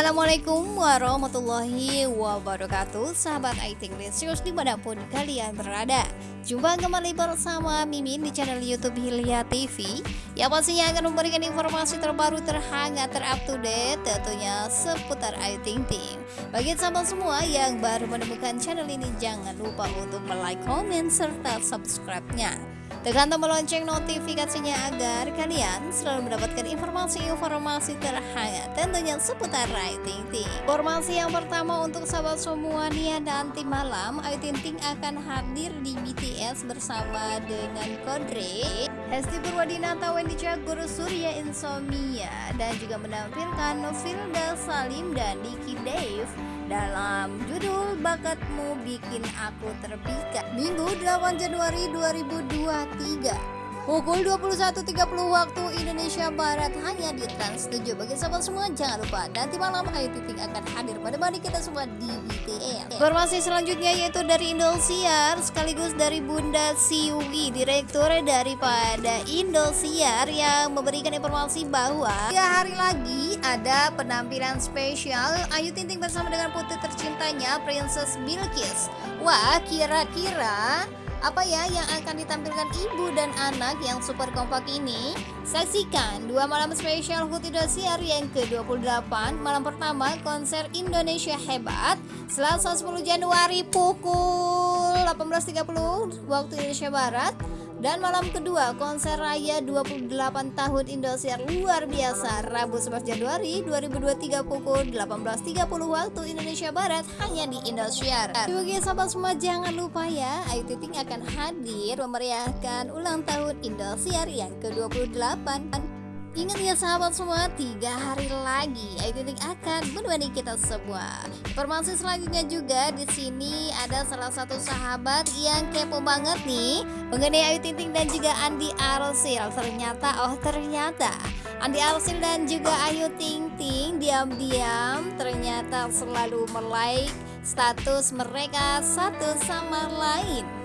Assalamualaikum warahmatullahi wabarakatuh. Sahabat Aiting Lesius di mana pun kalian berada. Jumpa kembali bersama Mimin di channel Youtube Hilya TV Yang pastinya akan memberikan informasi terbaru terhangat terupdate Tentunya seputar Aiting Ting Bagi sahabat semua yang baru menemukan channel ini Jangan lupa untuk like, komen, serta subscribe-nya Tekan tombol lonceng notifikasinya agar kalian selalu mendapatkan informasi-informasi terhangat tentunya seputar Ting Ting. Informasi yang pertama untuk sahabat semua nih nanti malam Ayu Ting Ting akan hadir di BTS bersama dengan Kodre, Hesti Purwadinata, Wendy Cagur, Surya Insomnia dan juga menampilkan Novilda Salim dan Diki Dave dalam judul Bakatmu Bikin Aku Terpikat Minggu 8 Januari 2023 Pukul 21.30 waktu Indonesia Barat hanya di Trans 7 Bagi sahabat semua jangan lupa nanti malam Ayu Titik akan hadir pada mari kita semua di BTS Informasi selanjutnya yaitu dari Indosiar sekaligus dari Bunda Siwi Direktur daripada Indosiar yang memberikan informasi bahwa tiga hari lagi ada penampilan spesial Ayu Tinting bersama dengan putri tercintanya Princess Bilkis. Wah kira-kira apa ya yang akan ditampilkan ibu dan anak yang super kompak ini? Saksikan dua malam spesial HUT Indosiar yang ke-28 Malam pertama konser Indonesia Hebat Selasa 10 Januari pukul 18.30 waktu Indonesia Barat dan malam kedua, konser raya 28 tahun Indosiar luar biasa Rabu 11 Januari 2023 pukul 18.30 waktu Indonesia Barat hanya di Indosiar. Bagi sahabat semua jangan lupa ya, Ayu Ting akan hadir memeriahkan ulang tahun Indosiar yang ke-28 Ingat ya sahabat semua, tiga hari lagi Ayu Ting akan menemani kita semua. Informasi selanjutnya juga di sini ada salah satu sahabat yang kepo banget nih mengenai Ayu Ting dan juga Andi Arsil. Ternyata, oh ternyata Andi Arsil dan juga Ayu Ting Ting diam-diam ternyata selalu melike status mereka satu sama lain.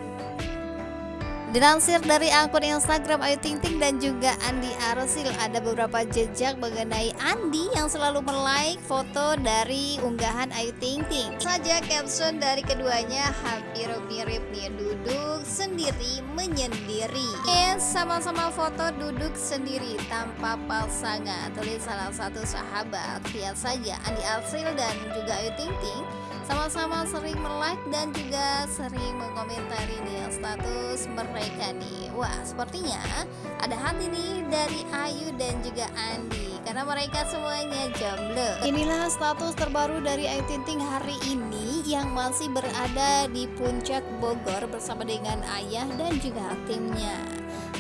Dilansir dari akun Instagram Ayu Ting Ting dan juga Andi Arsil ada beberapa jejak mengenai Andi yang selalu melike foto dari unggahan Ayu Ting Ting. Saja caption dari keduanya hampir mirip nih duduk sendiri menyendiri. Yes, sama-sama foto duduk sendiri tanpa pasangan. Tulis salah satu sahabat. Lihat saja Andi Arsil dan juga Ayu Ting Ting sama-sama sering like dan juga sering mengomentari nih status mereka nih. Wah sepertinya ada hati nih dari Ayu dan juga Andi. Karena mereka semuanya jomblo. Inilah status terbaru dari Ayu Tinting hari ini Yang masih berada di puncak Bogor bersama dengan ayah dan juga timnya.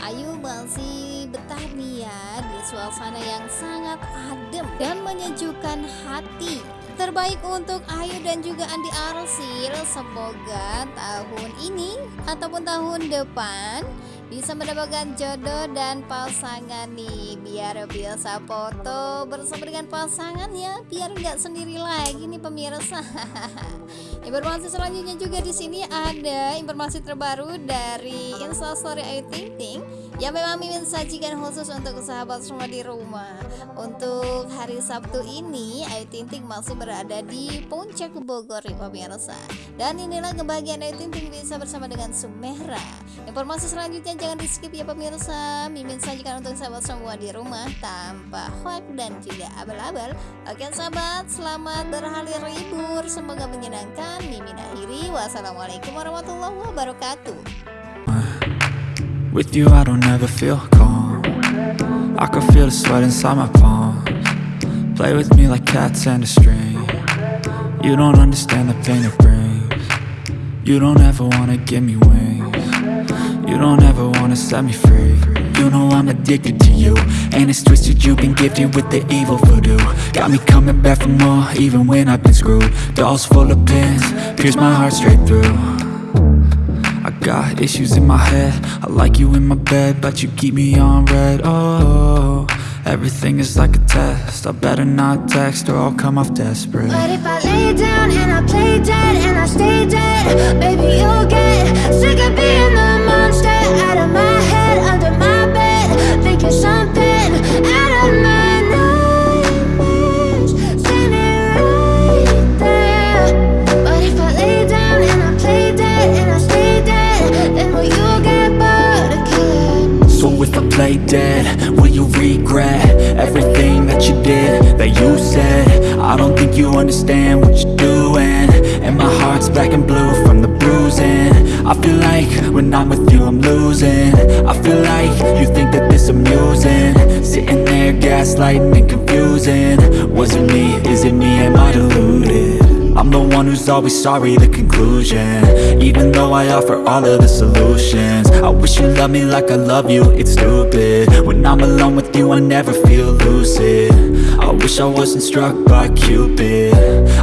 Ayu masih betah nih ya di suasana yang sangat adem dan menyejukkan hati terbaik untuk Ayu dan juga Andi Arsil. Semoga tahun ini ataupun tahun depan bisa mendapatkan jodoh dan pasangan nih. Biar biasa foto bersama dengan pasangan ya biar nggak sendiri lagi nih pemirsa. Informasi selanjutnya juga di sini ada informasi terbaru dari instastory Ayu Ting Ting yang memang Mimin sajikan khusus untuk sahabat semua di rumah. Untuk hari Sabtu ini Ayu Ting Ting masih berada di puncak Bogor ya pemirsa. Dan inilah kebahagiaan Ayu Ting Ting bisa bersama dengan Sumera. Informasi selanjutnya jangan di skip ya pemirsa. Mimin sajikan untuk sahabat semua di rumah tanpa hoax dan juga abal-abal. Oke sahabat selamat berhari libur. Semoga menyenangkan. Mimin akhiri. Wassalamualaikum warahmatullahi wabarakatuh With you I don't ever feel calm. I can feel the sweat inside my palms. Play with me like cats and a string. You don't understand the pain it brings. You don't ever wanna give me wings. You don't ever wanna set me free. You know I'm addicted to you And it's twisted you've been gifted with the evil voodoo. Got me coming back for more even when I've been screwed. Dolls full of pins, pierce my heart straight through I got issues in my head. I like you in my bed But you keep me on red. Oh, everything is like a test. I better not text or I'll come off desperate. But if I lay down and I play dead And I stay dead Baby, you'll get sick of being the monster. Out of my don't think you understand what you're doing. And my heart's black and blue from the bruising. I feel like when I'm with you I'm losing. I feel like you think that this amusing. Sitting there gaslighting and confusing. Was it me, is it me, am I deluded? I'm the one who's always sorry, the conclusion. Even though I offer all of the solutions. I wish you loved me like I love you, it's stupid. When I'm alone with you I never feel lucid. I wish I wasn't struck by Cupid.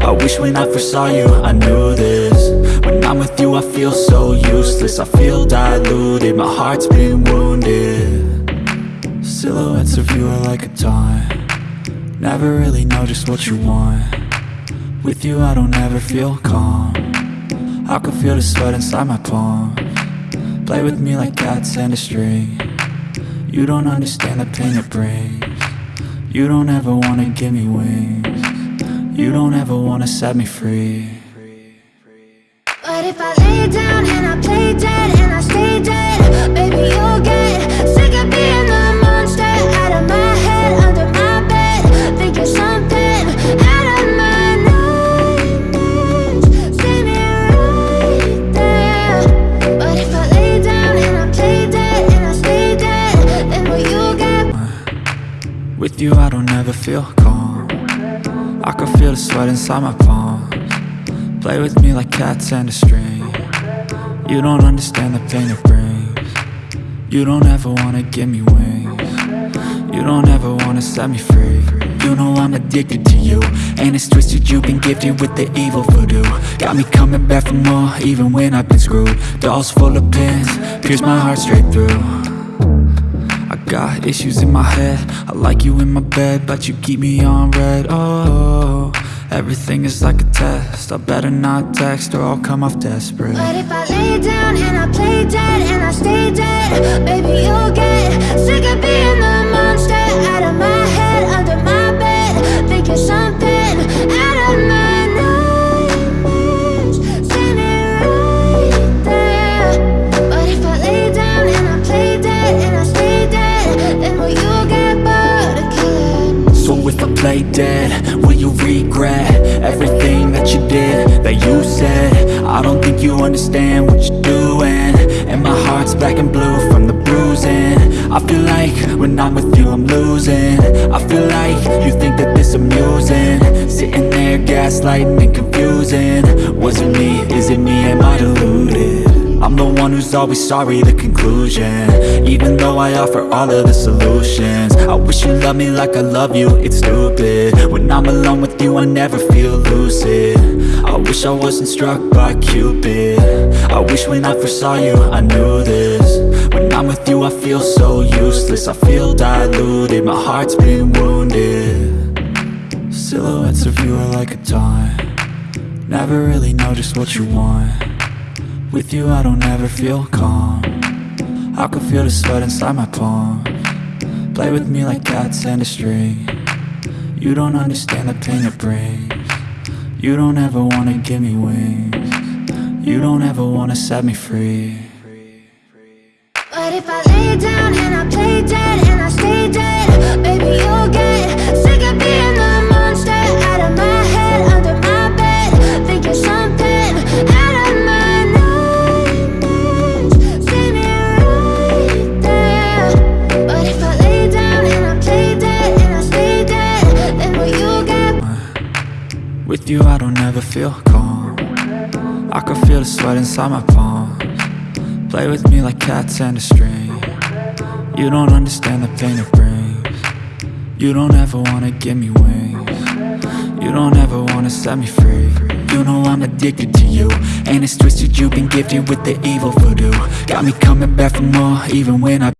I wish when I first saw you I knew this. When I'm with you I feel so useless. I feel diluted, my heart's been wounded. Silhouettes of you are like a taunt. Never really know just what you want. With you I don't ever feel calm. I can feel the sweat inside my palm. Play with me like cats and a string. You don't understand the pain it brings You don't ever wanna give me wings. You don't ever wanna set me free. But if I lay down and I play dead and I stay dead, baby, you I don't ever feel calm. I can feel the sweat inside my palms. Play with me like cats and a string. You don't understand the pain it brings. You don't ever wanna give me wings. You don't ever wanna set me free. You know I'm addicted to you And it's twisted. You've been gifted with the evil voodoo. Got me coming back for more even when I've been screwed. Dolls full of pins, pierce my heart straight through got issues in my head. I like you in my bed But you keep me on red. Oh, everything is like a test. I better not text or I'll come off desperate. But if I lay down and I play dead and I stay dead, baby, you'll get sick of being the monster out of my that you said? I don't think you understand what you're doing. And my heart's black and blue from the bruising. I feel like when I'm with you I'm losing. I feel like you think that this amusing. Sitting there gaslighting and confusing. Was it me, is it me, am I deluded? I'm the one who's always sorry, the conclusion. Even though I offer all of the solutions. I wish you loved me like I love you, it's stupid. When I'm alone with you I never feel lucid. I wish I wasn't struck by Cupid. I wish when I first saw you I knew this. When I'm with you I feel so useless. I feel diluted, my heart's been wounded. Silhouettes of you are like a taunt. Never really know just what you want with you I don't ever feel calm. I can feel the sweat inside my palm. Play with me like cats and a string. You don't understand the pain it brings. You don't ever wanna give me wings. You don't ever wanna set me free. But if I lay down and I play dead feel calm. I can feel the sweat inside my palms. Play with me like cats and a string. You don't understand the pain it brings. You don't ever wanna give me wings. You don't ever wanna set me free. You know I'm addicted to you And it's twisted you've been gifted with the evil voodoo. Got me coming back for more even when I